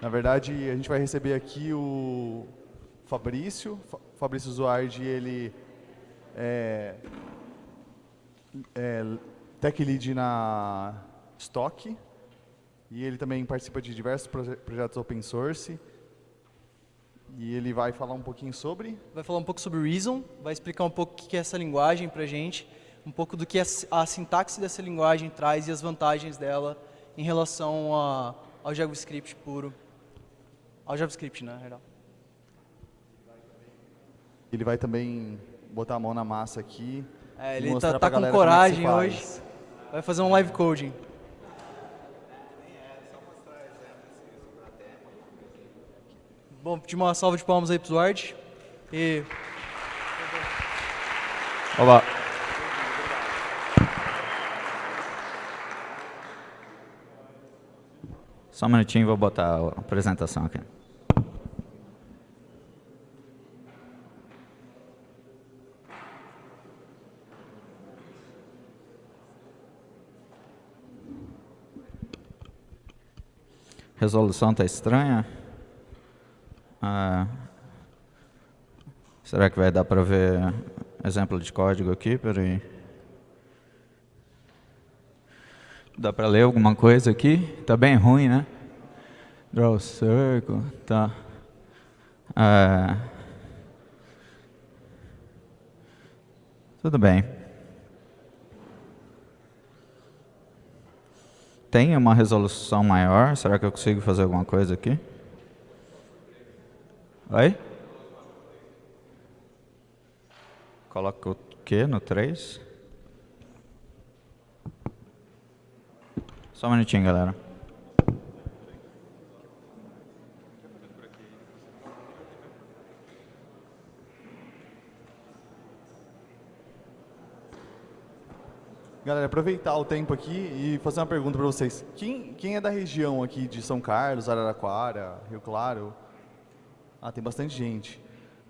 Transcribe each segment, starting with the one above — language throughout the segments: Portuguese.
Na verdade, a gente vai receber aqui o Fabrício. Fabrício Zuardi, ele é, é tech lead na Stock e ele também participa de diversos projetos open source. E ele vai falar um pouquinho sobre? Vai falar um pouco sobre Reason, vai explicar um pouco o que é essa linguagem para a gente, um pouco do que a, a sintaxe dessa linguagem traz e as vantagens dela em relação a, ao JavaScript puro. Ao JavaScript, né, real. Ele vai também botar a mão na massa aqui. É, ele está tá com é coragem hoje. Vai fazer um live coding. Bom, pedir uma salva de palmas aí para o Duarte. E... Olá. Só um minutinho, vou botar a apresentação aqui. Resolução está estranha? Ah, será que vai dar para ver exemplo de código aqui? Peraí. Dá para ler alguma coisa aqui? Está bem ruim, né? Draw circle, tá. Ah, tudo bem. Tem uma resolução maior? Será que eu consigo fazer alguma coisa aqui? Oi? Coloca o que no 3? Só um minutinho, galera. Galera, aproveitar o tempo aqui e fazer uma pergunta para vocês. Quem, quem é da região aqui de São Carlos, Araraquara, Rio Claro? Ah, tem bastante gente.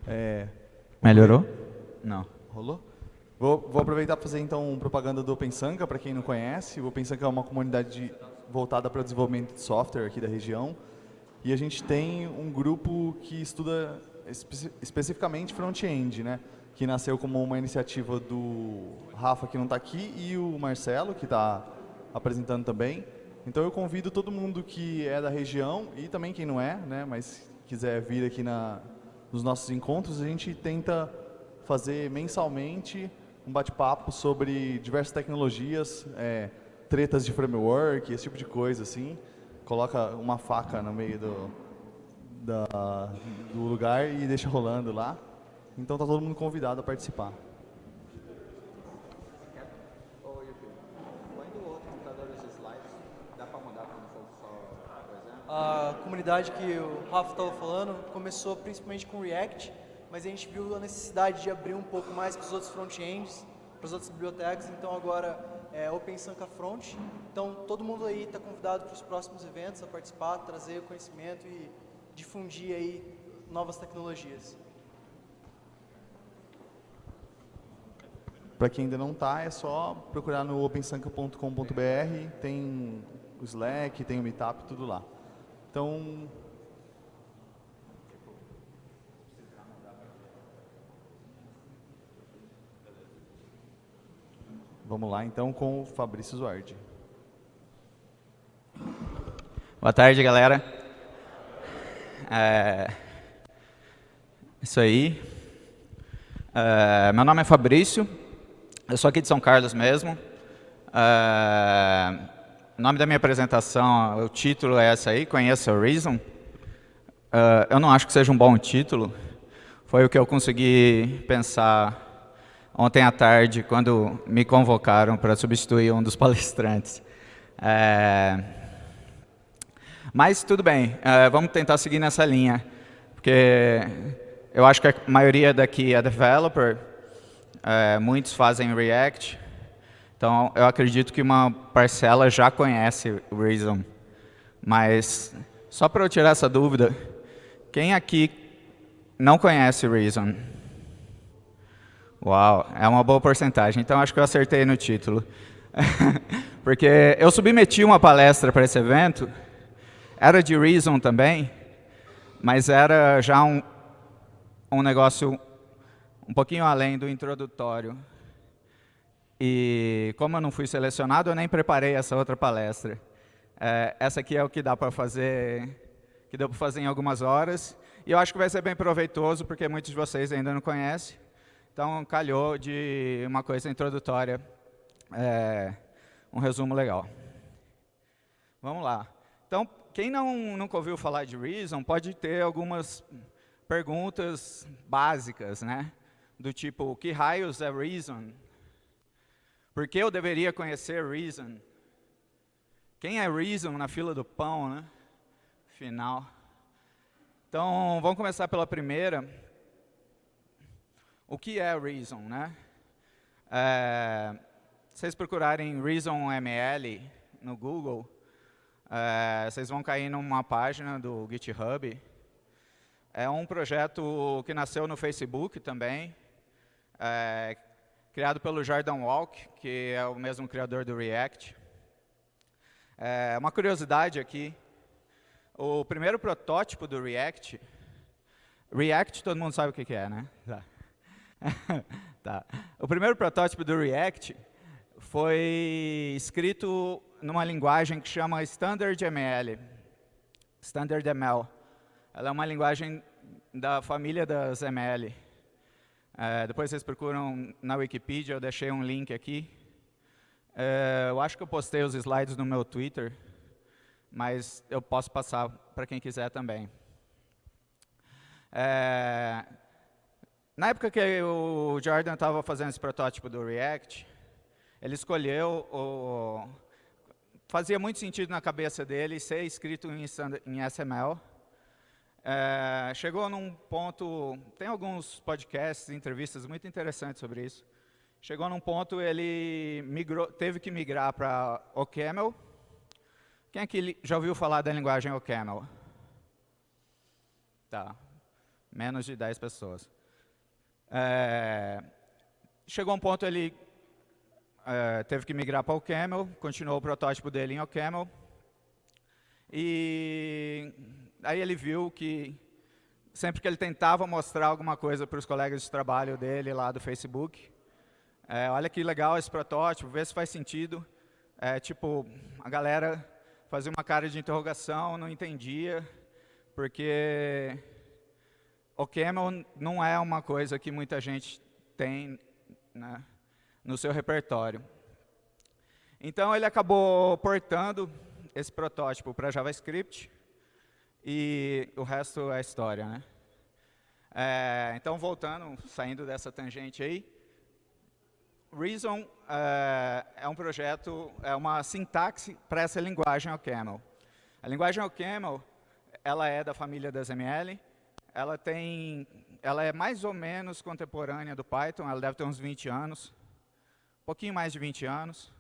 É... Melhorou? Não. Rolou? Vou, vou aproveitar para fazer então propaganda do OpenSanka, para quem não conhece. O OpenSanka é uma comunidade de, voltada para o desenvolvimento de software aqui da região. E a gente tem um grupo que estuda espe especificamente front-end, né? Que nasceu como uma iniciativa do Rafa, que não está aqui, e o Marcelo, que está apresentando também. Então eu convido todo mundo que é da região, e também quem não é, né? mas quiser vir aqui na, nos nossos encontros, a gente tenta fazer mensalmente um bate-papo sobre diversas tecnologias, é, tretas de framework, esse tipo de coisa, assim. Coloca uma faca no meio do, da, do lugar e deixa rolando lá. Então está todo mundo convidado a participar. A comunidade que o Rafa estava falando começou principalmente com React, mas a gente viu a necessidade de abrir um pouco mais para os outros front-ends, para as outras bibliotecas, então agora é Open Sanka Front. Então todo mundo aí está convidado para os próximos eventos a participar, trazer conhecimento e difundir aí novas tecnologias. Para quem ainda não está, é só procurar no opensanka.com.br, tem o Slack, tem o Meetup, tudo lá. Então, Vamos lá, então, com o Fabrício Zuardi. Boa tarde, galera. É... Isso aí. É... Meu nome é Fabrício, eu sou aqui de São Carlos mesmo. É... O nome da minha apresentação, o título é essa aí, Conheça o Reason. Uh, eu não acho que seja um bom título. Foi o que eu consegui pensar ontem à tarde, quando me convocaram para substituir um dos palestrantes. É... Mas tudo bem, vamos tentar seguir nessa linha, porque eu acho que a maioria daqui é developer, uh, muitos fazem React, então, eu acredito que uma parcela já conhece Reason. Mas, só para eu tirar essa dúvida, quem aqui não conhece Reason? Uau, é uma boa porcentagem. Então, acho que eu acertei no título. Porque eu submeti uma palestra para esse evento, era de Reason também, mas era já um, um negócio um pouquinho além do introdutório. E como eu não fui selecionado, eu nem preparei essa outra palestra. É, essa aqui é o que dá para fazer, que deu para fazer em algumas horas. E eu acho que vai ser bem proveitoso, porque muitos de vocês ainda não conhecem. Então, calhou de uma coisa introdutória, é, um resumo legal. Vamos lá. Então, quem não, nunca ouviu falar de Reason, pode ter algumas perguntas básicas, né? Do tipo, que raios é Reason? Por que eu deveria conhecer Reason? Quem é Reason na fila do pão, né? Final. Então, vamos começar pela primeira. O que é Reason, né? É, vocês procurarem Reason ML no Google, é, vocês vão cair numa página do GitHub. É um projeto que nasceu no Facebook também, é, criado pelo Jordan Walk, que é o mesmo criador do React. É, uma curiosidade aqui, o primeiro protótipo do React, React todo mundo sabe o que, que é, né? Tá. tá. O primeiro protótipo do React foi escrito numa linguagem que chama Standard ML. Standard ML. Ela é uma linguagem da família das ML. É, depois vocês procuram na Wikipedia, eu deixei um link aqui. É, eu acho que eu postei os slides no meu Twitter, mas eu posso passar para quem quiser também. É, na época que o Jordan estava fazendo esse protótipo do React, ele escolheu, o, fazia muito sentido na cabeça dele ser escrito em, em SML. É, chegou num ponto, tem alguns podcasts, entrevistas muito interessantes sobre isso. Chegou num ponto, ele migrou, teve que migrar para OCaml. Quem aqui já ouviu falar da linguagem OCaml? Tá, menos de 10 pessoas. É, chegou um ponto ele é, teve que migrar para o Camel, continuou o protótipo dele em OCaml. E aí ele viu que sempre que ele tentava mostrar alguma coisa para os colegas de trabalho dele lá do Facebook, é, olha que legal esse protótipo, vê se faz sentido. É, tipo, a galera fazia uma cara de interrogação, não entendia, porque o Camel não é uma coisa que muita gente tem né, no seu repertório. Então, ele acabou portando esse protótipo para JavaScript e o resto é história. Né? É, então, voltando, saindo dessa tangente aí, Reason é, é um projeto, é uma sintaxe para essa linguagem OCaml. A linguagem OCaml, ela é da família das ML, ela tem, ela é mais ou menos contemporânea do Python, ela deve ter uns 20 anos, um pouquinho mais de 20 anos.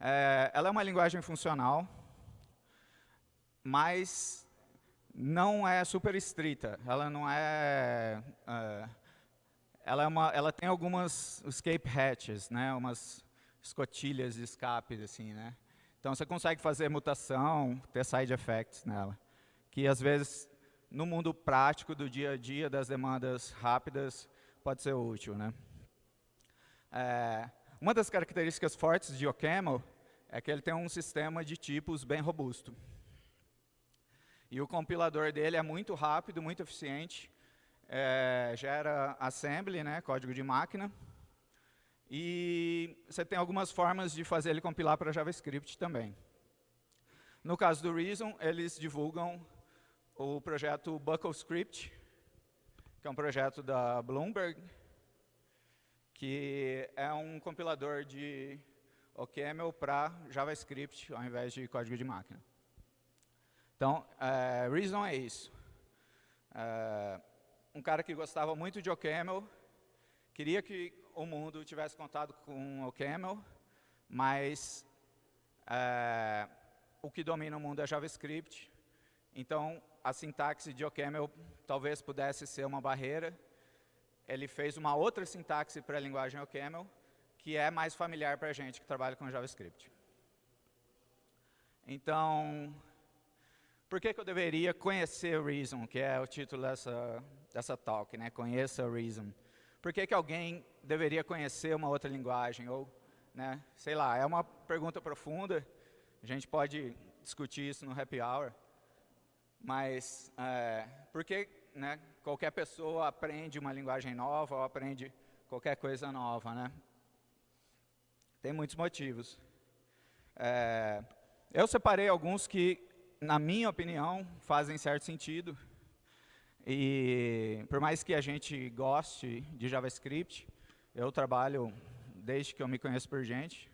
É, ela é uma linguagem funcional, mas não é super estrita. Ela não é, é ela, é uma, ela tem algumas escape hatches, né, umas escotilhas de escape, assim, né. Então você consegue fazer mutação, ter side effects nela, que às vezes no mundo prático do dia a dia, das demandas rápidas, pode ser útil. Né? É, uma das características fortes de OCaml é que ele tem um sistema de tipos bem robusto. E o compilador dele é muito rápido, muito eficiente, é, gera assembly, né, código de máquina, e você tem algumas formas de fazer ele compilar para JavaScript também. No caso do Reason, eles divulgam o projeto BuckleScript, que é um projeto da Bloomberg, que é um compilador de OCaml para JavaScript, ao invés de código de máquina. Então, é, Reason é isso. É, um cara que gostava muito de OCaml, queria que o mundo tivesse contato com OCaml, mas é, o que domina o mundo é JavaScript. Então, a sintaxe de OCaml talvez pudesse ser uma barreira. Ele fez uma outra sintaxe para a linguagem OCaml, que é mais familiar para a gente que trabalha com JavaScript. Então, por que, que eu deveria conhecer Reason, que é o título dessa, dessa talk, né? Conheça Reason. Por que, que alguém deveria conhecer uma outra linguagem? Ou, né, sei lá, é uma pergunta profunda, a gente pode discutir isso no happy hour, mas é, por que né, qualquer pessoa aprende uma linguagem nova ou aprende qualquer coisa nova? Né? Tem muitos motivos. É, eu separei alguns que, na minha opinião, fazem certo sentido. E por mais que a gente goste de JavaScript, eu trabalho desde que eu me conheço por gente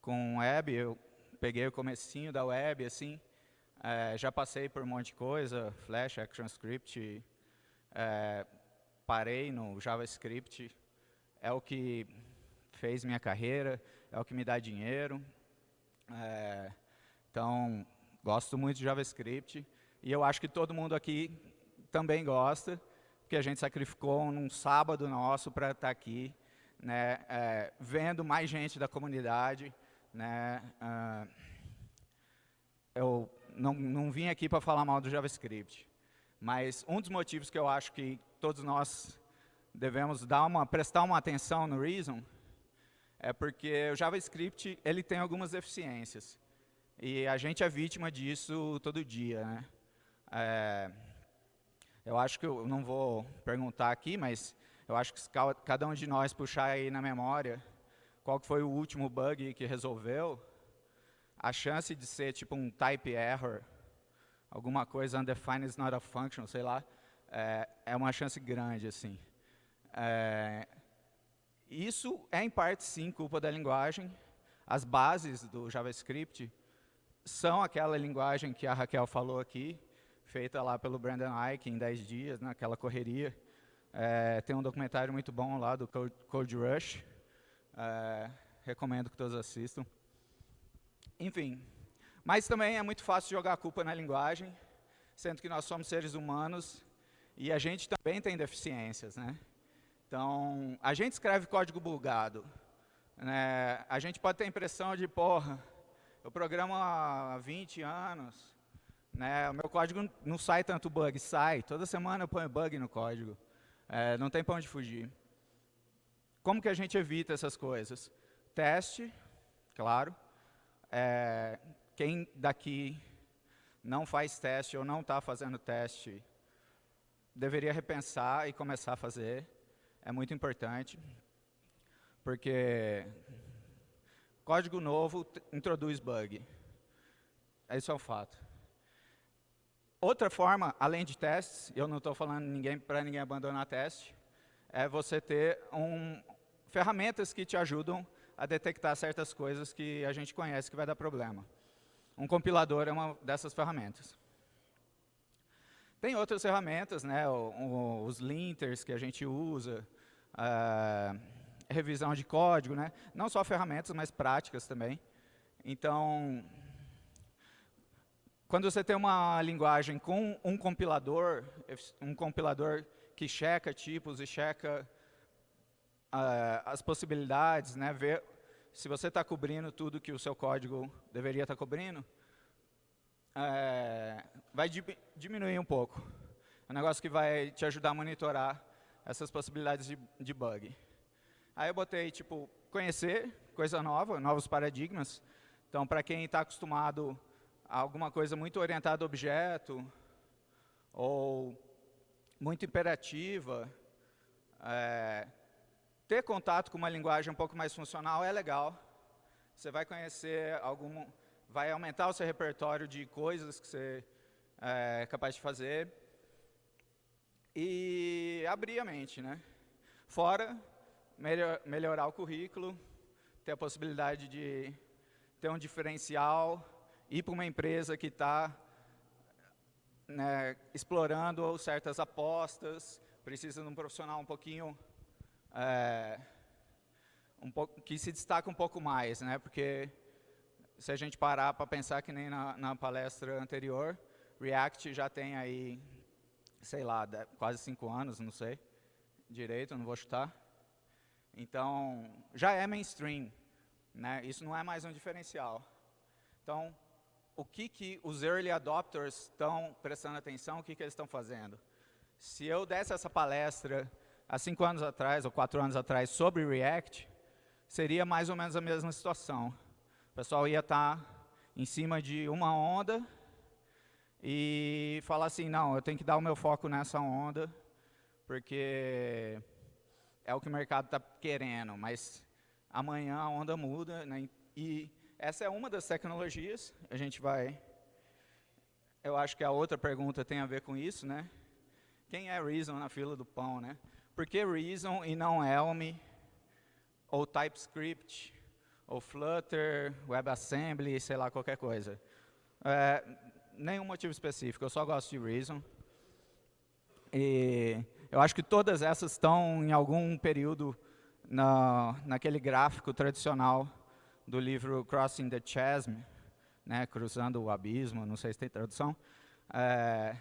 com web, eu peguei o comecinho da web, assim, é, já passei por um monte de coisa, Flash, ActionScript, é, parei no JavaScript, é o que fez minha carreira, é o que me dá dinheiro. É, então, gosto muito de JavaScript e eu acho que todo mundo aqui também gosta, porque a gente sacrificou num sábado nosso para estar tá aqui, né, é, vendo mais gente da comunidade. Né, uh, eu não, não vim aqui para falar mal do JavaScript, mas um dos motivos que eu acho que todos nós devemos dar uma, prestar uma atenção no Reason é porque o JavaScript ele tem algumas deficiências. E a gente é vítima disso todo dia. Né? É, eu acho que eu não vou perguntar aqui, mas eu acho que cada um de nós puxar aí na memória qual foi o último bug que resolveu, a chance de ser tipo um type error, alguma coisa undefined is not a function, sei lá, é, é uma chance grande. assim. É, isso é, em parte, sim, culpa da linguagem. As bases do JavaScript são aquela linguagem que a Raquel falou aqui, feita lá pelo Brandon Ike em 10 dias, naquela né, correria. É, tem um documentário muito bom lá do Code Rush. É, recomendo que todos assistam. Enfim, mas também é muito fácil jogar a culpa na linguagem, sendo que nós somos seres humanos e a gente também tem deficiências, né? Então, a gente escreve código bugado. Né? A gente pode ter a impressão de, porra, eu programo há 20 anos, né? o meu código não sai tanto bug, sai. Toda semana eu ponho bug no código. É, não tem para onde fugir. Como que a gente evita essas coisas? Teste, claro. É, quem daqui não faz teste ou não está fazendo teste, deveria repensar e começar a fazer é muito importante, porque código novo introduz bug. Esse é o fato. Outra forma, além de testes, eu não estou falando ninguém, para ninguém abandonar teste, é você ter um, ferramentas que te ajudam a detectar certas coisas que a gente conhece que vai dar problema. Um compilador é uma dessas ferramentas. Tem outras ferramentas, né, os linters que a gente usa, uh, revisão de código, né? não só ferramentas, mas práticas também. Então, quando você tem uma linguagem com um compilador, um compilador que checa tipos e checa uh, as possibilidades, né, ver se você está cobrindo tudo que o seu código deveria estar tá cobrindo, é, vai diminuir um pouco. É um negócio que vai te ajudar a monitorar essas possibilidades de, de bug. Aí eu botei, tipo, conhecer coisa nova, novos paradigmas. Então, para quem está acostumado a alguma coisa muito orientada a objeto, ou muito imperativa, é, ter contato com uma linguagem um pouco mais funcional é legal. Você vai conhecer algum, vai aumentar o seu repertório de coisas que você é capaz de fazer e abrir a mente, né? Fora melhor, melhorar o currículo, ter a possibilidade de ter um diferencial, ir para uma empresa que está né, explorando certas apostas, precisa de um profissional um pouquinho é, um pouco, que se destaca um pouco mais, né? Porque se a gente parar para pensar que nem na, na palestra anterior, React já tem aí sei lá, quase cinco anos, não sei direito, não vou chutar. Então, já é mainstream, né? isso não é mais um diferencial. Então, o que, que os early adopters estão prestando atenção, o que, que eles estão fazendo. Se eu desse essa palestra há cinco anos atrás, ou quatro anos atrás, sobre React, seria mais ou menos a mesma situação. O pessoal ia estar tá em cima de uma onda e falar assim, não, eu tenho que dar o meu foco nessa onda, porque é o que o mercado está querendo, mas amanhã a onda muda, né? e essa é uma das tecnologias, a gente vai... Eu acho que a outra pergunta tem a ver com isso, né? Quem é Reason na fila do pão, né? Por que Reason e não Elm, ou TypeScript, ou Flutter, WebAssembly, sei lá, qualquer coisa? É, nenhum motivo específico, eu só gosto de Reason. E eu acho que todas essas estão em algum período na, naquele gráfico tradicional do livro Crossing the Chasm, né, cruzando o abismo, não sei se tem tradução, é,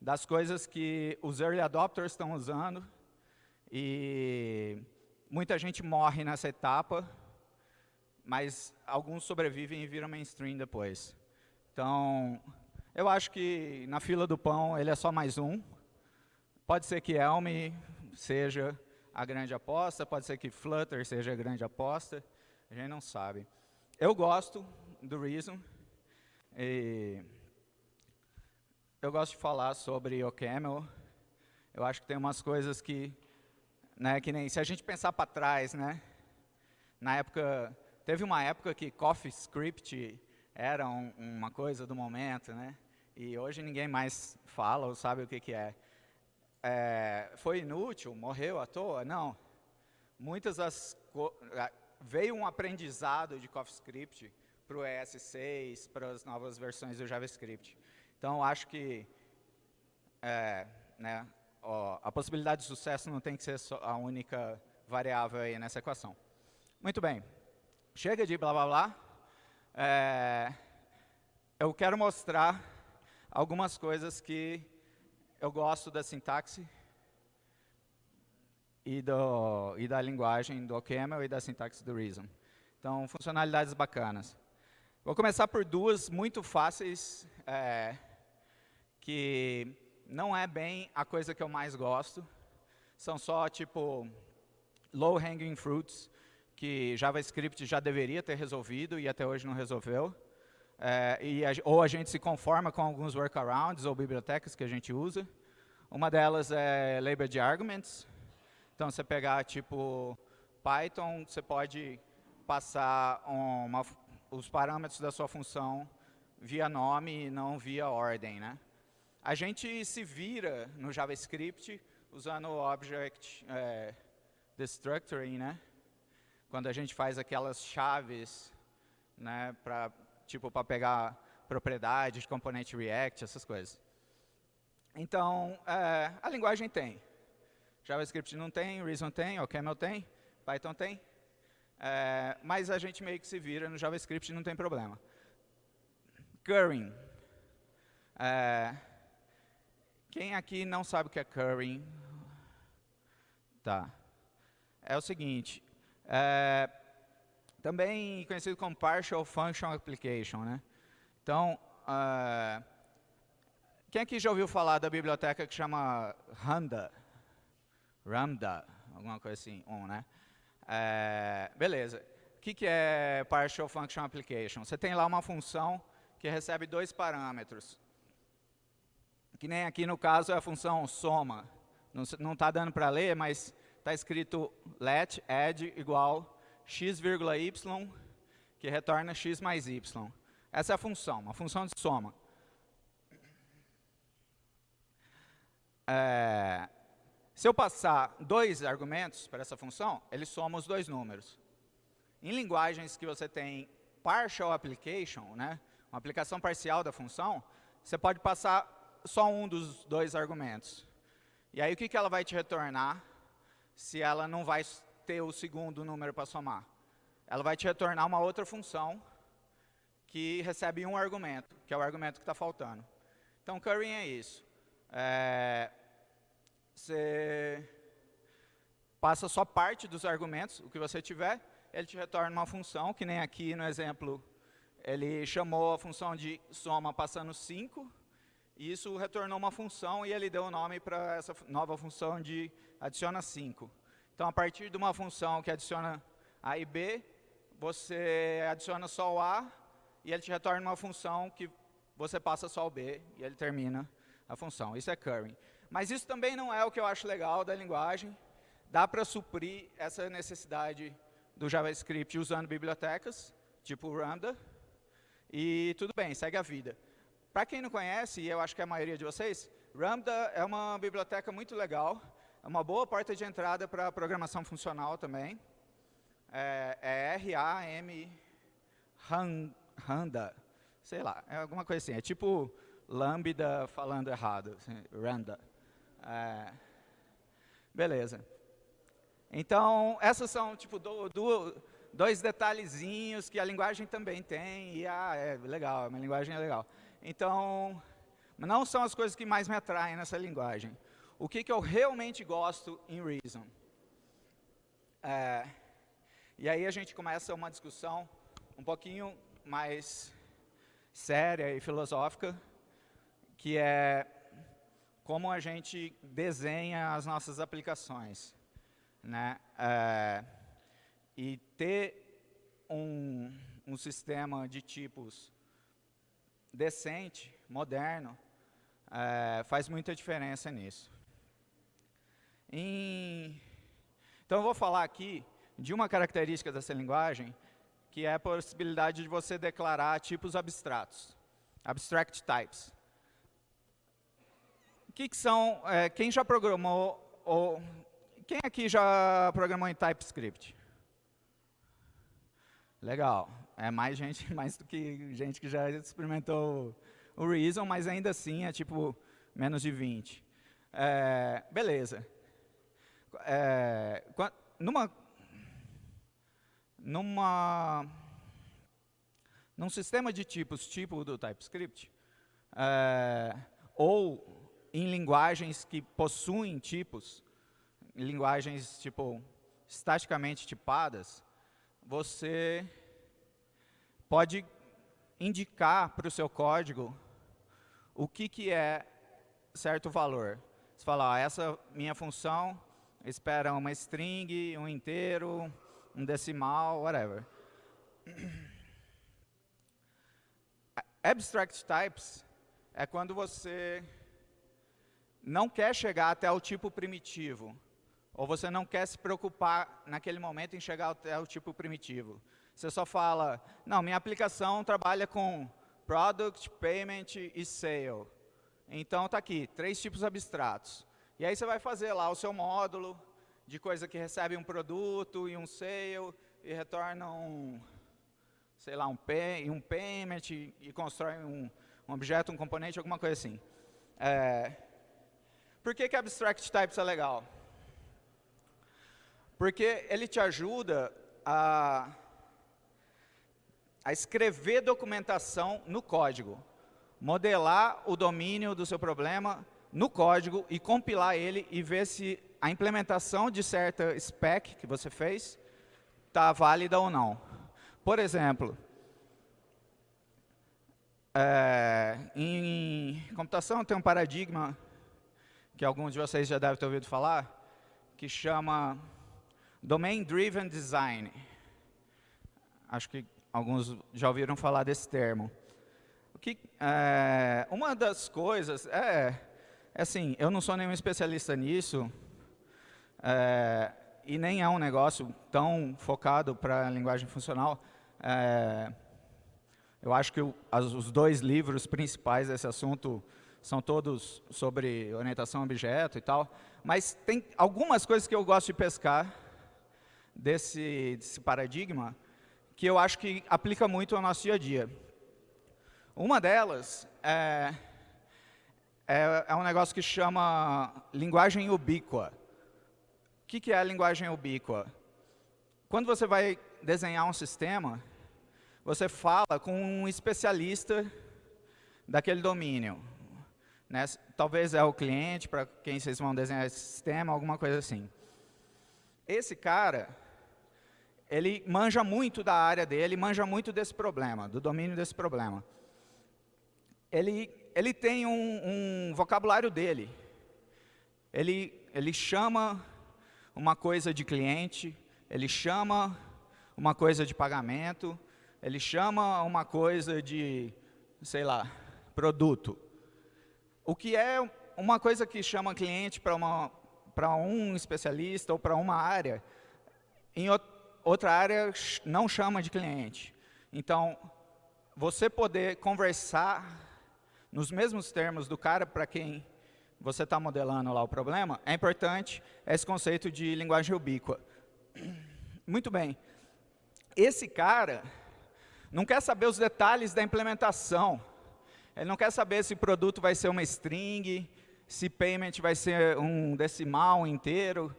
das coisas que os early adopters estão usando e muita gente morre nessa etapa, mas alguns sobrevivem e viram mainstream depois. Então, eu acho que na fila do pão ele é só mais um. Pode ser que Elm seja a grande aposta, pode ser que Flutter seja a grande aposta, a gente não sabe. Eu gosto do Reason, eu gosto de falar sobre o Camel. Eu acho que tem umas coisas que, né, que nem, se a gente pensar para trás, né, na época, teve uma época que CoffeeScript era um, uma coisa do momento, né? E hoje ninguém mais fala ou sabe o que, que é. É. Foi inútil? Morreu à toa? Não. Muitas das... Veio um aprendizado de CoffeeScript para o ES6, para as novas versões do JavaScript. Então, acho que é, né, ó, a possibilidade de sucesso não tem que ser a única variável aí nessa equação. Muito bem. Chega de blá blá blá. É, eu quero mostrar algumas coisas que eu gosto da sintaxe e, do, e da linguagem do OCaml e da sintaxe do Reason. Então, funcionalidades bacanas. Vou começar por duas muito fáceis, é, que não é bem a coisa que eu mais gosto. São só, tipo, low-hanging fruits, que JavaScript já deveria ter resolvido e até hoje não resolveu. É, e a, ou a gente se conforma com alguns workarounds ou bibliotecas que a gente usa. Uma delas é labeled arguments. Então, você pegar, tipo, Python, você pode passar uma, os parâmetros da sua função via nome e não via ordem. Né? A gente se vira no JavaScript usando o Object é, Destructoring, né? quando a gente faz aquelas chaves, né, para tipo para pegar propriedade de componente React, essas coisas. Então, é, a linguagem tem. JavaScript não tem, Reason tem, o Camel tem, Python tem. É, mas a gente meio que se vira no JavaScript não tem problema. Currying. É, quem aqui não sabe o que é currying? Tá. É o seguinte, é, também conhecido como Partial Function Application. Né? Então, uh, quem aqui já ouviu falar da biblioteca que chama Randa? Ramda, alguma coisa assim, um, né? É, beleza. O que, que é Partial Function Application? Você tem lá uma função que recebe dois parâmetros. Que nem aqui no caso é a função soma. Não está dando para ler, mas está escrito let add igual x, y, que retorna x mais y. Essa é a função, uma função de soma. É, se eu passar dois argumentos para essa função, ele soma os dois números. Em linguagens que você tem partial application, né, uma aplicação parcial da função, você pode passar só um dos dois argumentos. E aí o que, que ela vai te retornar? se ela não vai ter o segundo número para somar. Ela vai te retornar uma outra função que recebe um argumento, que é o argumento que está faltando. Então, currying é isso. É, você passa só parte dos argumentos, o que você tiver, ele te retorna uma função, que nem aqui no exemplo ele chamou a função de soma passando 5, e isso retornou uma função e ele deu o nome para essa nova função de adiciona 5. Então, a partir de uma função que adiciona A e B, você adiciona só o A e ele te retorna uma função que você passa só o B e ele termina a função. Isso é currying. Mas isso também não é o que eu acho legal da linguagem. Dá para suprir essa necessidade do JavaScript usando bibliotecas, tipo Lambda, e tudo bem, segue a vida. Para quem não conhece, e eu acho que é a maioria de vocês, Lambda é uma biblioteca muito legal, é uma boa porta de entrada para programação funcional também. É, é R-A-M, Randa, sei lá, é alguma coisa assim. É tipo Lambda falando errado, assim, Randa. É, beleza. Então, essas são tipo do, do, dois detalhezinhos que a linguagem também tem, e ah, é legal, a minha linguagem é legal. Então, não são as coisas que mais me atraem nessa linguagem. O que, que eu realmente gosto em Reason? É, e aí a gente começa uma discussão um pouquinho mais séria e filosófica, que é como a gente desenha as nossas aplicações. Né? É, e ter um, um sistema de tipos decente, moderno, é, faz muita diferença nisso. Em, então, eu vou falar aqui de uma característica dessa linguagem, que é a possibilidade de você declarar tipos abstratos, abstract types. Que, que são, é, quem já programou, ou quem aqui já programou em TypeScript? Legal. É mais gente, mais do que gente que já experimentou o Reason, mas ainda assim é tipo menos de 20. É, beleza. É, numa, numa, num sistema de tipos tipo do TypeScript, é, ou em linguagens que possuem tipos, linguagens tipo estaticamente tipadas, você pode indicar para o seu código o que, que é certo valor. Você fala, essa minha função espera uma string, um inteiro, um decimal, whatever. Abstract types é quando você não quer chegar até o tipo primitivo. Ou você não quer se preocupar naquele momento em chegar até o tipo primitivo. Você só fala, não, minha aplicação trabalha com product, payment e sale. Então está aqui, três tipos abstratos. E aí você vai fazer lá o seu módulo de coisa que recebe um produto e um sale e retorna um, sei lá, um, pay, um payment e, e constrói um, um, objeto, um componente, alguma coisa assim. É, por que, que Abstract Types é legal? Porque ele te ajuda a, a escrever documentação no código, modelar o domínio do seu problema no código e compilar ele e ver se a implementação de certa spec que você fez está válida ou não. Por exemplo, é, em computação tem um paradigma que alguns de vocês já devem ter ouvido falar, que chama Domain Driven Design. Acho que alguns já ouviram falar desse termo. O que, é, uma das coisas, é, assim, eu não sou nenhum especialista nisso, é, e nem é um negócio tão focado para a linguagem funcional. É, eu acho que os dois livros principais desse assunto são todos sobre orientação a objeto e tal, mas tem algumas coisas que eu gosto de pescar, desse, desse paradigma que eu acho que aplica muito ao nosso dia a dia. Uma delas é, é, é um negócio que chama linguagem ubíqua. O que, que é a linguagem ubíqua? Quando você vai desenhar um sistema, você fala com um especialista daquele domínio. Né? Talvez é o cliente, para quem vocês vão desenhar esse sistema, alguma coisa assim. Esse cara, ele manja muito da área dele, manja muito desse problema, do domínio desse problema. Ele, ele tem um, um vocabulário dele. Ele, ele chama uma coisa de cliente, ele chama uma coisa de pagamento, ele chama uma coisa de, sei lá, produto. O que é uma coisa que chama cliente para um especialista ou para uma área, em outra área não chama de cliente. Então, você poder conversar nos mesmos termos do cara para quem você está modelando lá o problema, é importante esse conceito de linguagem ubíqua. Muito bem. Esse cara não quer saber os detalhes da implementação. Ele não quer saber se o produto vai ser uma string, se payment vai ser um decimal inteiro.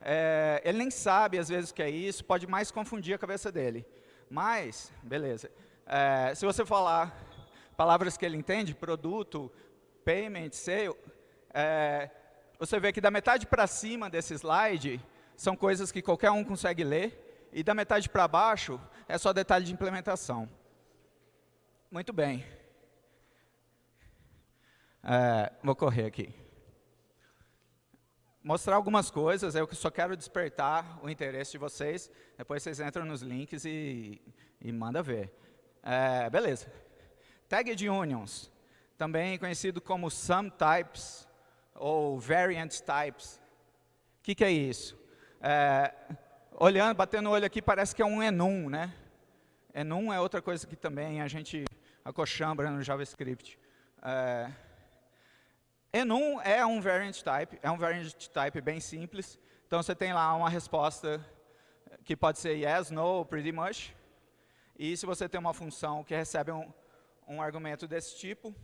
É, ele nem sabe, às vezes, o que é isso, pode mais confundir a cabeça dele. Mas, beleza. É, se você falar palavras que ele entende, produto, payment, sale, é, você vê que da metade para cima desse slide são coisas que qualquer um consegue ler, e da metade para baixo é só detalhe de implementação. Muito bem. É, vou correr aqui. Mostrar algumas coisas, eu só quero despertar o interesse de vocês, depois vocês entram nos links e, e manda ver. É, beleza. Tag de unions, também conhecido como sum types ou variant types. O que, que é isso? É, olhando, batendo o olho aqui, parece que é um enum, né? Enum é outra coisa que também a gente acochambra no JavaScript. É, enum é um variant type, é um variant type bem simples. Então, você tem lá uma resposta que pode ser yes, no, pretty much. E se você tem uma função que recebe um, um argumento desse tipo,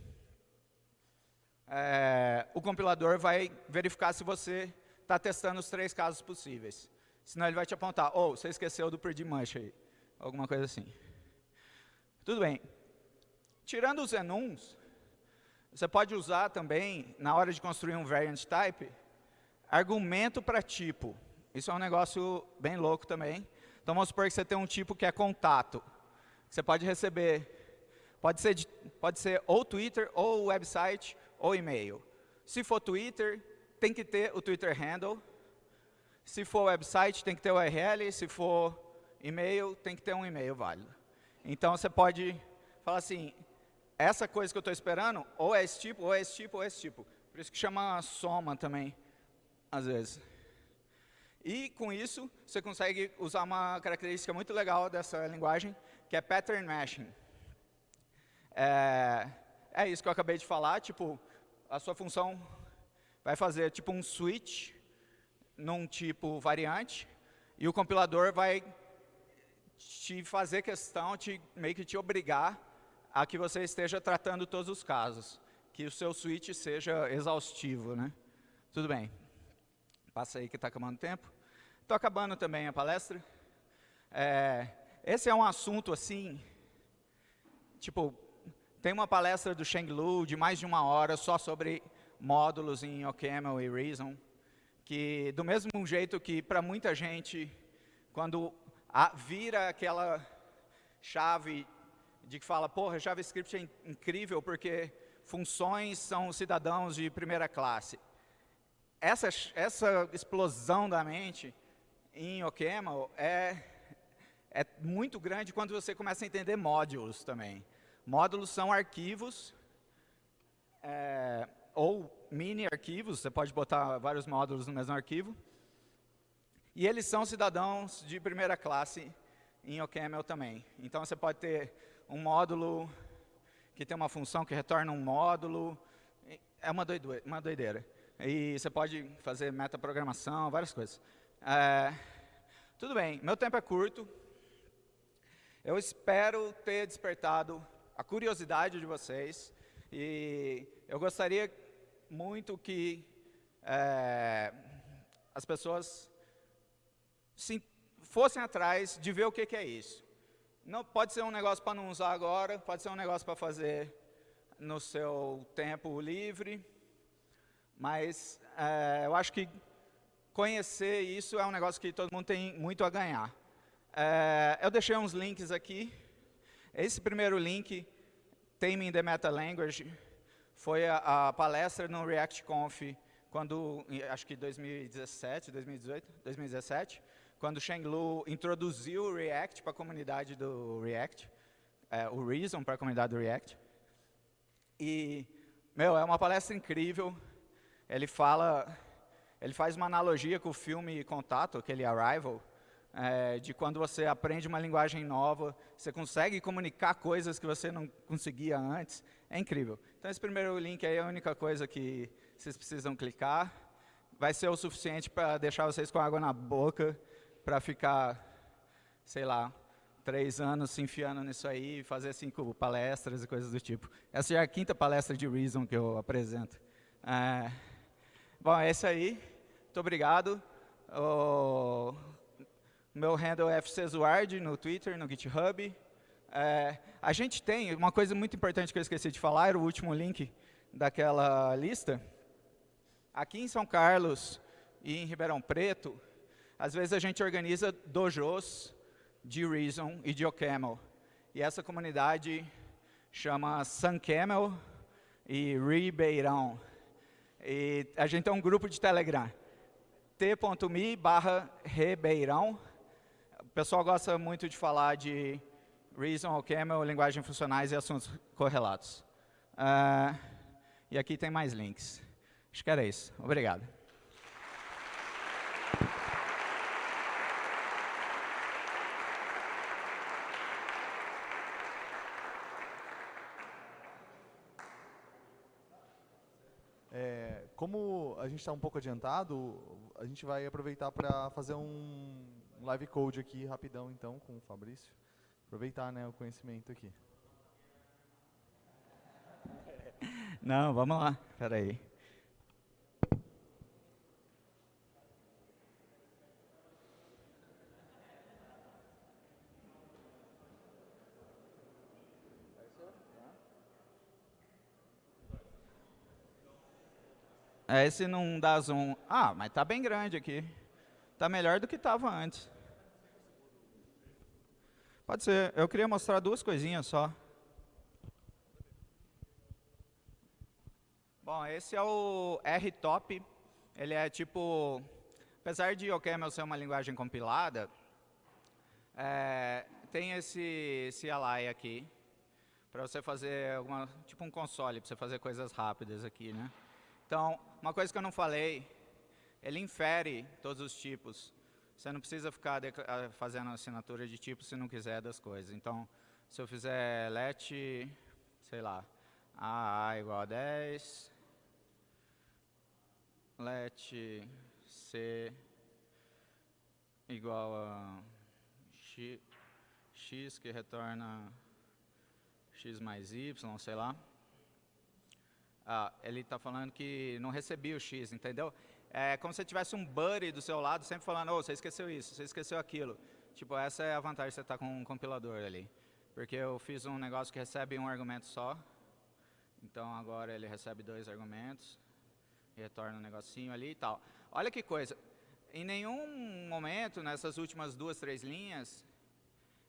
é, o compilador vai verificar se você está testando os três casos possíveis. Senão ele vai te apontar, ou oh, você esqueceu do pretty much aí alguma coisa assim. Tudo bem. Tirando os enums, você pode usar também, na hora de construir um variant type, argumento para tipo. Isso é um negócio bem louco também. Então, vamos supor que você tem um tipo que é contato. Você pode receber, pode ser, pode ser ou Twitter, ou website, ou e-mail. Se for Twitter, tem que ter o Twitter handle. Se for website, tem que ter o URL. Se for e-mail, tem que ter um e-mail válido. Então, você pode falar assim, essa coisa que eu estou esperando, ou é esse tipo, ou é esse tipo, ou é esse tipo. Por isso que chama soma também, às vezes. E, com isso, você consegue usar uma característica muito legal dessa linguagem, que é pattern matching. É, é isso que eu acabei de falar, tipo, a sua função vai fazer tipo um switch num tipo variante, e o compilador vai te fazer questão, te, meio que te obrigar a que você esteja tratando todos os casos, que o seu switch seja exaustivo, né? Tudo bem. Passa aí que está acabando o tempo. Estou acabando também a palestra. É, esse é um assunto assim, tipo, tem uma palestra do Sheng Lu de mais de uma hora só sobre módulos em OCaml e Reason, que do mesmo jeito que para muita gente, quando a, vira aquela chave de que fala, porra, JavaScript é incrível porque funções são cidadãos de primeira classe. Essa, essa explosão da mente em OCaml é, é muito grande quando você começa a entender módulos também. Módulos são arquivos é, ou mini arquivos, você pode botar vários módulos no mesmo arquivo, e eles são cidadãos de primeira classe em OCaml também. Então, você pode ter um módulo que tem uma função que retorna um módulo. É uma doideira. Uma doideira. E você pode fazer metaprogramação, várias coisas. É, tudo bem, meu tempo é curto. Eu espero ter despertado a curiosidade de vocês. E eu gostaria muito que é, as pessoas se fossem atrás de ver o que, que é isso. Não, pode ser um negócio para não usar agora, pode ser um negócio para fazer no seu tempo livre, mas é, eu acho que conhecer isso é um negócio que todo mundo tem muito a ganhar. É, eu deixei uns links aqui. Esse primeiro link, Taming the Meta Language, foi a, a palestra no ReactConf, quando, acho que 2017, 2018, 2017, quando Sheng Lu introduziu o React para a comunidade do React, é, o Reason para a comunidade do React. E, meu, é uma palestra incrível. Ele fala, ele faz uma analogia com o filme Contato, aquele Arrival, é, de quando você aprende uma linguagem nova, você consegue comunicar coisas que você não conseguia antes. É incrível. Então, esse primeiro link aí é a única coisa que vocês precisam clicar. Vai ser o suficiente para deixar vocês com água na boca, para ficar, sei lá, três anos se enfiando nisso aí, fazer cinco palestras e coisas do tipo. Essa já é a quinta palestra de Reason que eu apresento. É, bom, é isso aí. Muito obrigado. O meu handle é fczuard no Twitter, no GitHub. É, a gente tem, uma coisa muito importante que eu esqueci de falar, era o último link daquela lista. Aqui em São Carlos e em Ribeirão Preto, às vezes a gente organiza dojos de Reason e de OCaml. E essa comunidade chama SunCamel e Ribeirão. E a gente tem um grupo de Telegram, t.me barra Ribeirão. Pessoal gosta muito de falar de Reason, OCaml, linguagem funcionais e assuntos correlatos. Uh, e aqui tem mais links. Acho que era isso. Obrigado. É, como a gente está um pouco adiantado, a gente vai aproveitar para fazer um live code aqui rapidão, então, com o Fabrício. Aproveitar né, o conhecimento aqui. Não, vamos lá. Espera aí. É, esse não dá zoom. Ah, mas tá bem grande aqui. Tá melhor do que estava antes. Pode ser. Eu queria mostrar duas coisinhas só. Bom, esse é o RTOP. Ele é tipo... Apesar de OCaml ser uma linguagem compilada, é, tem esse CLI aqui, para você fazer alguma, tipo um console, para você fazer coisas rápidas aqui, né? Então, uma coisa que eu não falei, ele infere todos os tipos. Você não precisa ficar ah, fazendo assinatura de tipo se não quiser das coisas. Então, se eu fizer let, sei lá, a igual a 10, let c igual a x, x que retorna x mais y, sei lá. Ah, ele está falando que não recebia o x, entendeu? É como se tivesse um buddy do seu lado, sempre falando, oh, você esqueceu isso, você esqueceu aquilo. Tipo, essa é a vantagem de você estar tá com um compilador ali. Porque eu fiz um negócio que recebe um argumento só, então agora ele recebe dois argumentos, retorna um negocinho ali e tal. Olha que coisa, em nenhum momento, nessas últimas duas, três linhas,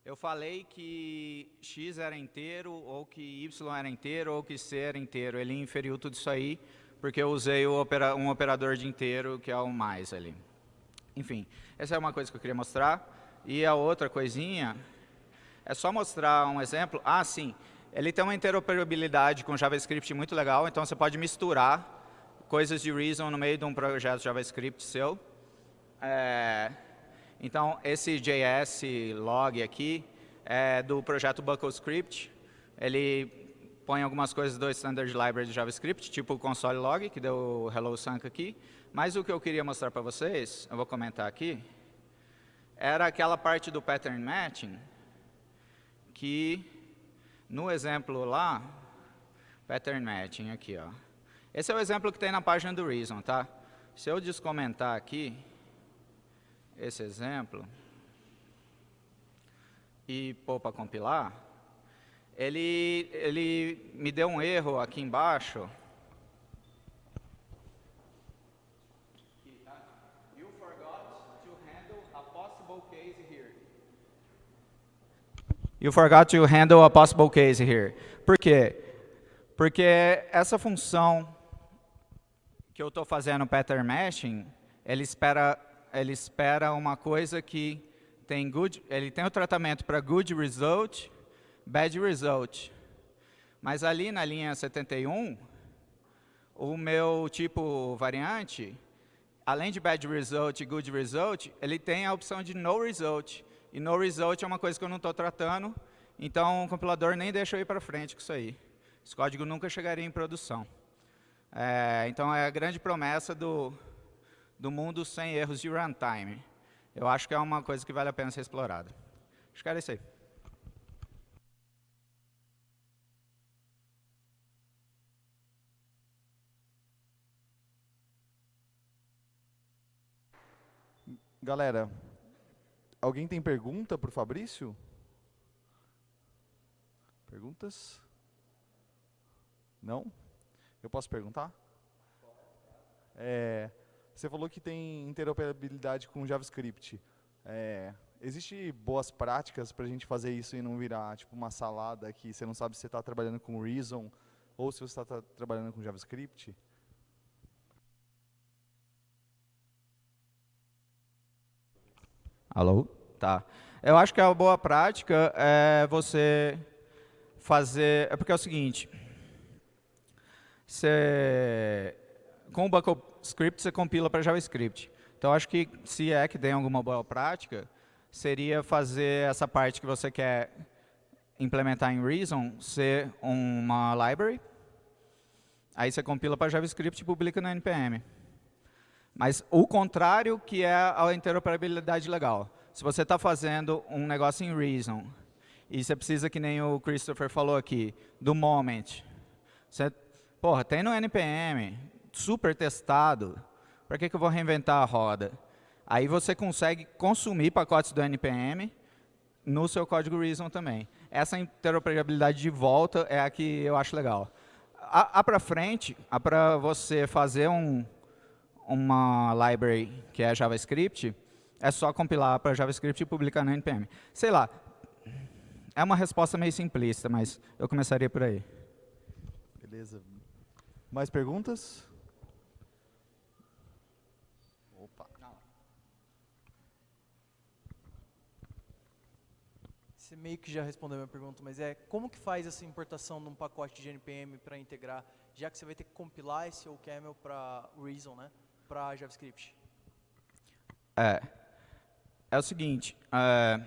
eu falei que x era inteiro, ou que y era inteiro, ou que c era inteiro. Ele inferiu tudo isso aí porque eu usei opera, um operador de inteiro, que é o mais ali. Enfim, essa é uma coisa que eu queria mostrar. E a outra coisinha é só mostrar um exemplo. Ah, sim, ele tem uma interoperabilidade com JavaScript muito legal, então você pode misturar coisas de Reason no meio de um projeto JavaScript seu. É, então, esse JS log aqui é do projeto BuckleScript. Ele põe algumas coisas do Standard Library de JavaScript, tipo o console log, que deu o hello Sank aqui. Mas o que eu queria mostrar para vocês, eu vou comentar aqui, era aquela parte do pattern matching, que no exemplo lá, pattern matching aqui, ó. Esse é o exemplo que tem na página do Reason, tá? Se eu descomentar aqui esse exemplo e pôr para compilar, ele, ele me deu um erro aqui embaixo. You forgot to handle a possible case here. You forgot to handle a possible case here. Por quê? Porque essa função que eu estou fazendo pattern meshing, ele espera, ele espera uma coisa que tem good, ele tem o tratamento para good result, bad result. Mas ali na linha 71, o meu tipo variante, além de bad result e good result, ele tem a opção de no result. E no result é uma coisa que eu não estou tratando, então o compilador nem deixa eu ir para frente com isso aí. Esse código nunca chegaria em produção. É, então é a grande promessa do, do mundo sem erros de runtime. Eu acho que é uma coisa que vale a pena ser explorada. Acho que era isso aí. Galera, Alguém tem pergunta para o Fabrício? Perguntas? Não? Eu posso perguntar? É, você falou que tem interoperabilidade com JavaScript. É, Existem boas práticas para a gente fazer isso e não virar tipo uma salada que você não sabe se você está trabalhando com Reason ou se você está trabalhando com JavaScript? Alô? Tá. Eu acho que a boa prática é você fazer... É porque é o seguinte, você, com o backup script você compila para JavaScript. Então, acho que se é que tem alguma boa prática, seria fazer essa parte que você quer implementar em Reason ser uma library. Aí você compila para JavaScript e publica no NPM. Mas o contrário que é a interoperabilidade legal. Se você está fazendo um negócio em Reason, e você precisa, que nem o Christopher falou aqui, do moment. Você, porra, tem no NPM, super testado, para que, que eu vou reinventar a roda? Aí você consegue consumir pacotes do NPM no seu código Reason também. Essa interoperabilidade de volta é a que eu acho legal. A, a para frente, a para você fazer um, uma library que é JavaScript, é só compilar para JavaScript e publicar no NPM. Sei lá, é uma resposta meio simplista, mas eu começaria por aí. Beleza. Mais perguntas? Opa. Você meio que já respondeu a minha pergunta, mas é como que faz essa importação de um pacote de NPM para integrar, já que você vai ter que compilar esse OCaml para Reason, né? Para JavaScript? É, é o seguinte, é,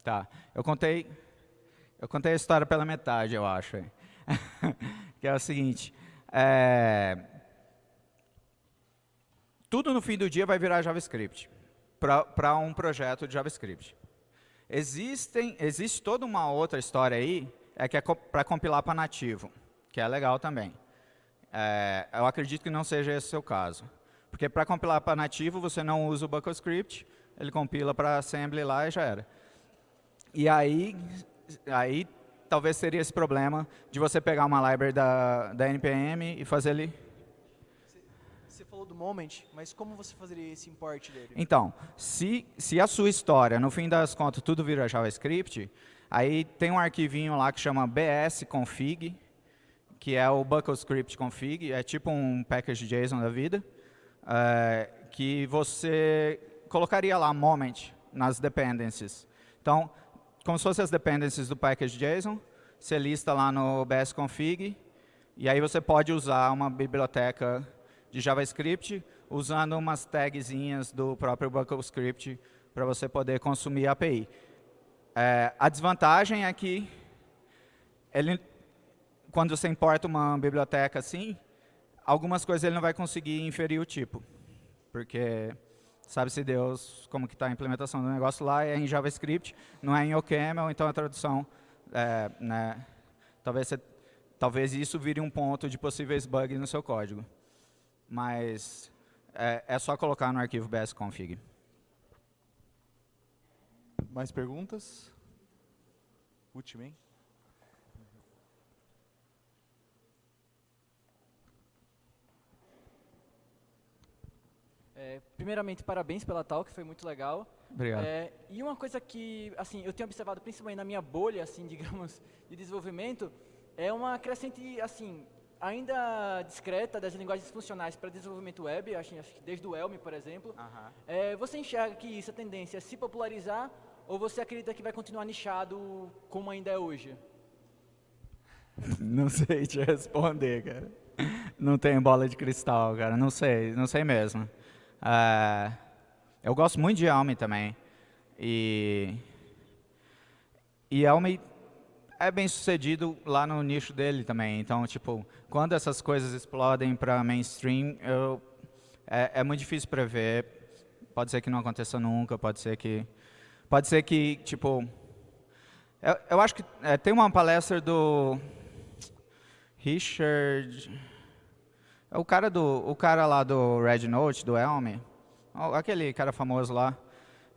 tá, eu contei, eu contei a história pela metade, eu acho, que é o seguinte, é, tudo no fim do dia vai virar JavaScript, para um projeto de JavaScript. Existem, existe toda uma outra história aí, é que é para compilar para nativo, que é legal também. É, eu acredito que não seja esse o seu caso. Porque para compilar para nativo, você não usa o buckle script, ele compila para assembly lá e já era. E aí, aí talvez seria esse problema de você pegar uma library da, da NPM e fazer ele... Você falou do moment, mas como você fazeria esse import dele? Então, se, se a sua história, no fim das contas, tudo vira JavaScript, aí tem um arquivinho lá que chama bsconfig, que é o buckle script config, é tipo um package JSON da vida é, que você colocaria lá moment nas dependencies. Então, como se fossem as dependencies do package JSON, você lista lá no bsconfig, e aí você pode usar uma biblioteca de JavaScript usando umas tagzinhas do próprio script para você poder consumir a API. É, a desvantagem é que ele, quando você importa uma biblioteca assim, algumas coisas ele não vai conseguir inferir o tipo, porque sabe-se Deus como que está a implementação do negócio lá, é em JavaScript, não é em OCaml, então a tradução, é, né, talvez, você, talvez isso vire um ponto de possíveis bugs no seu código. Mas é, é só colocar no arquivo bsconfig. Mais perguntas? Última, É, primeiramente, parabéns pela talk, foi muito legal. Obrigado. É, e uma coisa que, assim, eu tenho observado principalmente na minha bolha, assim, digamos, de desenvolvimento, é uma crescente, assim, ainda discreta das linguagens funcionais para desenvolvimento web, acho, acho que desde o Elm, por exemplo. É, você enxerga que isso, a tendência é se popularizar ou você acredita que vai continuar nichado como ainda é hoje? Não sei te responder, cara. Não tenho bola de cristal, cara. Não sei, não sei mesmo. Uh, eu gosto muito de Elm também. E, e Elm é bem sucedido lá no nicho dele também. Então, tipo, quando essas coisas explodem para mainstream, eu, é, é muito difícil prever. Pode ser que não aconteça nunca, pode ser que... Pode ser que, tipo... Eu, eu acho que é, tem uma palestra do Richard... É o cara, do, o cara lá do Red Note, do Elm, aquele cara famoso lá,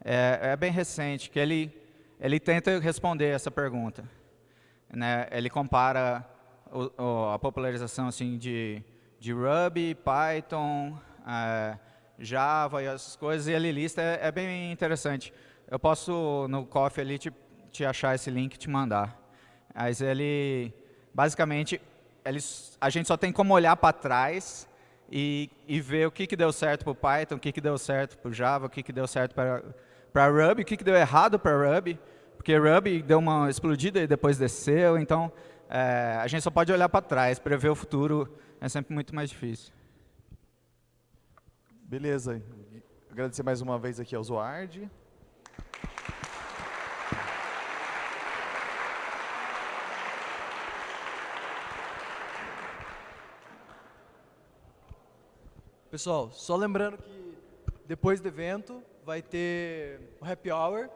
é, é bem recente, que ele, ele tenta responder essa pergunta. Né? Ele compara o, o, a popularização assim, de, de Ruby, Python, é, Java e essas coisas, e ele lista, é, é, bem interessante. Eu posso, no Coffee ali, te, te achar esse link e te mandar. Mas ele, basicamente, eles, a gente só tem como olhar para trás e, e, ver o que, que deu certo para o Python, o que, que deu certo para o Java, o que, que deu certo para Ruby, o que, que deu errado para Ruby, porque Ruby deu uma explodida e depois desceu, então é, a gente só pode olhar para trás, prever o futuro é sempre muito mais difícil. Beleza. Agradecer mais uma vez aqui ao Zoard. Pessoal, só lembrando que depois do evento vai ter o happy hour,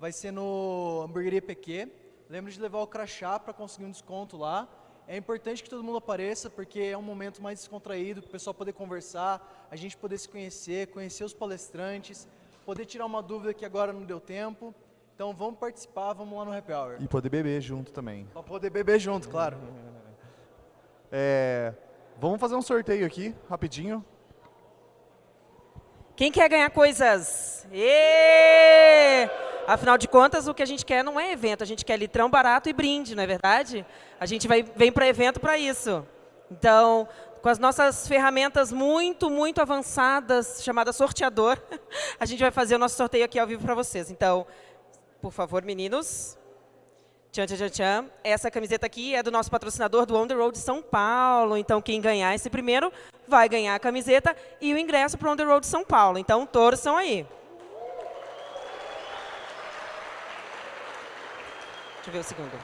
vai ser no Hamburgueria PQ. Lembre de levar o crachá para conseguir um desconto lá. É importante que todo mundo apareça, porque é um momento mais descontraído, para o pessoal poder conversar, a gente poder se conhecer, conhecer os palestrantes, poder tirar uma dúvida que agora não deu tempo. Então vamos participar, vamos lá no happy hour. E poder beber junto também. Para poder beber junto, claro. É, vamos fazer um sorteio aqui, rapidinho. Quem quer ganhar coisas? Afinal de contas, o que a gente quer não é evento, a gente quer litrão barato e brinde, não é verdade? A gente vai, vem para evento para isso. Então, com as nossas ferramentas muito, muito avançadas, chamada sorteador, a gente vai fazer o nosso sorteio aqui ao vivo para vocês. Então, por favor, meninos. Tchan, tchan, tchan, Essa camiseta aqui é do nosso patrocinador do On The Road São Paulo. Então, quem ganhar esse primeiro vai ganhar a camiseta e o ingresso para o On The Road São Paulo. Então, torçam aí. Deixa eu ver o segundo.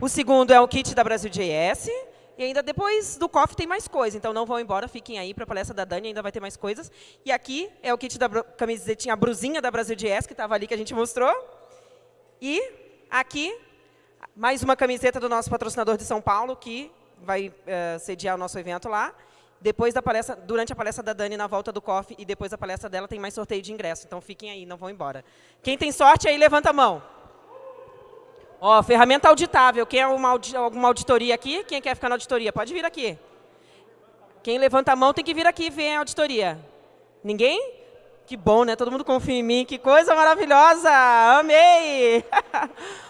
O segundo é o kit da Brasil JS. E ainda depois do COF tem mais coisa, então não vão embora, fiquem aí para a palestra da Dani, ainda vai ter mais coisas. E aqui é o kit da camisetinha, a brusinha da Brasil JS, que estava ali, que a gente mostrou. E aqui, mais uma camiseta do nosso patrocinador de São Paulo, que vai uh, sediar o nosso evento lá. Depois da palestra, durante a palestra da Dani, na volta do COF, e depois da palestra dela, tem mais sorteio de ingresso. Então, fiquem aí, não vão embora. Quem tem sorte aí, levanta a mão. Ó, ferramenta auditável. Quem é uma alguma auditoria aqui? Quem quer ficar na auditoria? Pode vir aqui. Quem levanta a mão tem que vir aqui ver a auditoria. Ninguém? Que bom, né? Todo mundo confia em mim. Que coisa maravilhosa! Amei!